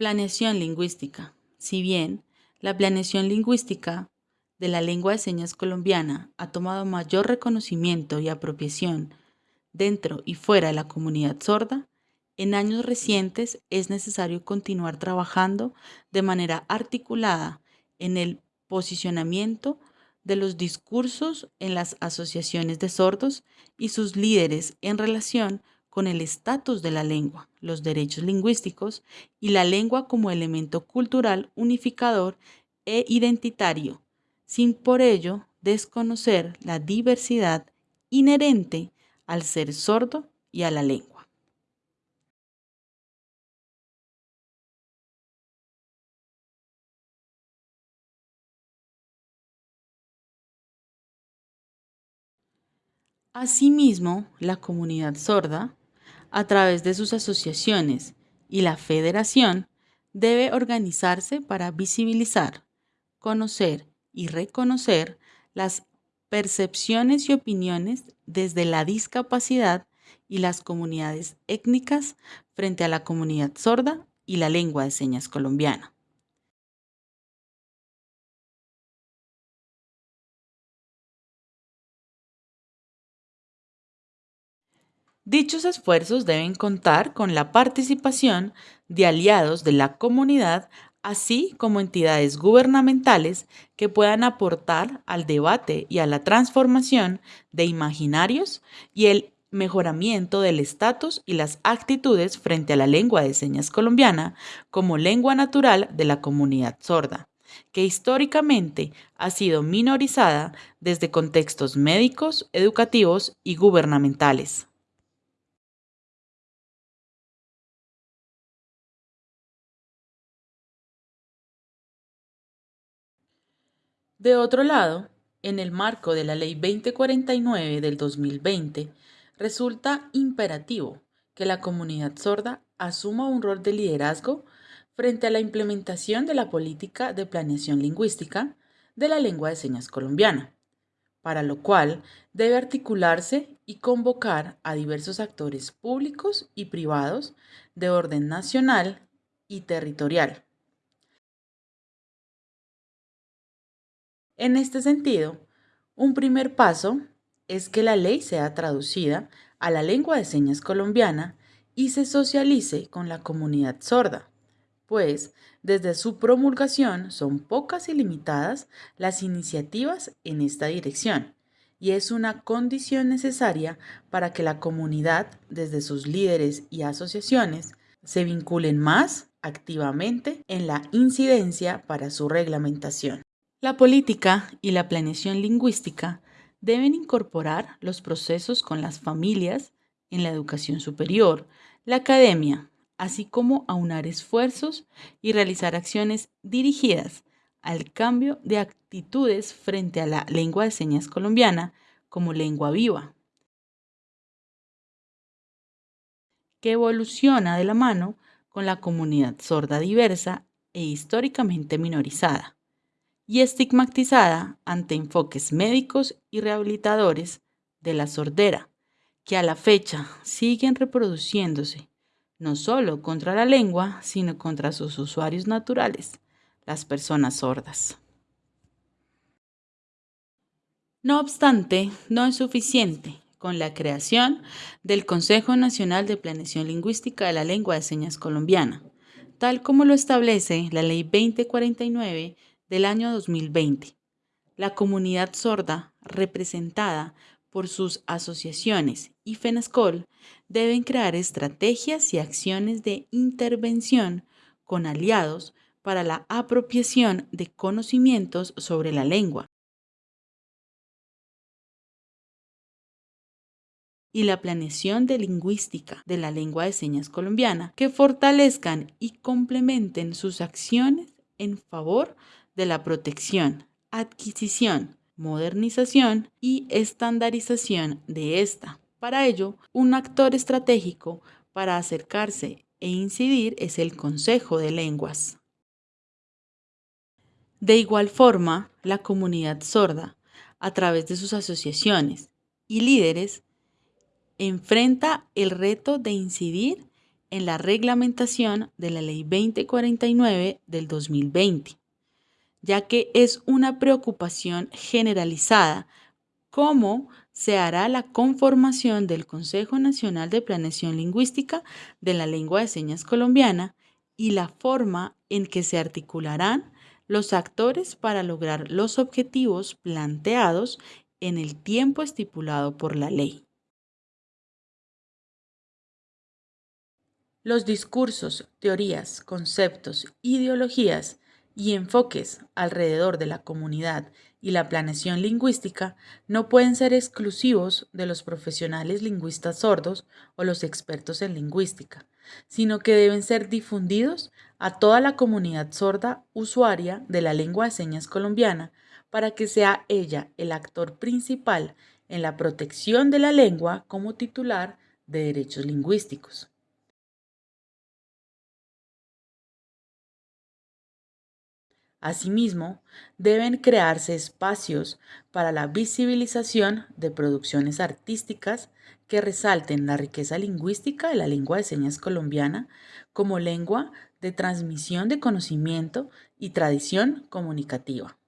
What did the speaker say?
Planeación lingüística. Si bien la planeación lingüística de la lengua de señas colombiana ha tomado mayor reconocimiento y apropiación dentro y fuera de la comunidad sorda, en años recientes es necesario continuar trabajando de manera articulada en el posicionamiento de los discursos en las asociaciones de sordos y sus líderes en relación con el estatus de la lengua, los derechos lingüísticos y la lengua como elemento cultural unificador e identitario, sin por ello desconocer la diversidad inherente al ser sordo y a la lengua. Asimismo, la comunidad sorda a través de sus asociaciones y la federación, debe organizarse para visibilizar, conocer y reconocer las percepciones y opiniones desde la discapacidad y las comunidades étnicas frente a la comunidad sorda y la lengua de señas colombiana. Dichos esfuerzos deben contar con la participación de aliados de la comunidad, así como entidades gubernamentales que puedan aportar al debate y a la transformación de imaginarios y el mejoramiento del estatus y las actitudes frente a la lengua de señas colombiana como lengua natural de la comunidad sorda que históricamente ha sido minorizada desde contextos médicos, educativos y gubernamentales. De otro lado, en el marco de la Ley 2049 del 2020, resulta imperativo que la comunidad sorda asuma un rol de liderazgo frente a la implementación de la política de planeación lingüística de la lengua de señas colombiana, para lo cual debe articularse y convocar a diversos actores públicos y privados de orden nacional y territorial En este sentido, un primer paso es que la ley sea traducida a la lengua de señas colombiana y se socialice con la comunidad sorda, pues desde su promulgación son pocas y limitadas las iniciativas en esta dirección y es una condición necesaria para que la comunidad, desde sus líderes y asociaciones, se vinculen más activamente en la incidencia para su reglamentación. La política y la planeación lingüística deben incorporar los procesos con las familias en la educación superior, la academia, así como aunar esfuerzos y realizar acciones dirigidas al cambio de actitudes frente a la lengua de señas colombiana como lengua viva, que evoluciona de la mano con la comunidad sorda diversa e históricamente minorizada y estigmatizada ante enfoques médicos y rehabilitadores de la sordera, que a la fecha siguen reproduciéndose no solo contra la lengua, sino contra sus usuarios naturales, las personas sordas. No obstante, no es suficiente con la creación del Consejo Nacional de Planeación Lingüística de la Lengua de Señas Colombiana, tal como lo establece la Ley 2049 del año 2020. La comunidad sorda, representada por sus asociaciones y FENASCOL, deben crear estrategias y acciones de intervención con aliados para la apropiación de conocimientos sobre la lengua y la planeación de lingüística de la lengua de señas colombiana que fortalezcan y complementen sus acciones en favor de la protección, adquisición, modernización y estandarización de esta. Para ello, un actor estratégico para acercarse e incidir es el Consejo de Lenguas. De igual forma, la comunidad sorda, a través de sus asociaciones y líderes, enfrenta el reto de incidir en la reglamentación de la Ley 2049 del 2020, ya que es una preocupación generalizada cómo se hará la conformación del Consejo Nacional de Planeación Lingüística de la Lengua de Señas Colombiana y la forma en que se articularán los actores para lograr los objetivos planteados en el tiempo estipulado por la ley. Los discursos, teorías, conceptos, ideologías y enfoques alrededor de la comunidad y la planeación lingüística no pueden ser exclusivos de los profesionales lingüistas sordos o los expertos en lingüística, sino que deben ser difundidos a toda la comunidad sorda usuaria de la lengua de señas colombiana para que sea ella el actor principal en la protección de la lengua como titular de derechos lingüísticos. Asimismo, deben crearse espacios para la visibilización de producciones artísticas que resalten la riqueza lingüística de la lengua de señas colombiana como lengua de transmisión de conocimiento y tradición comunicativa.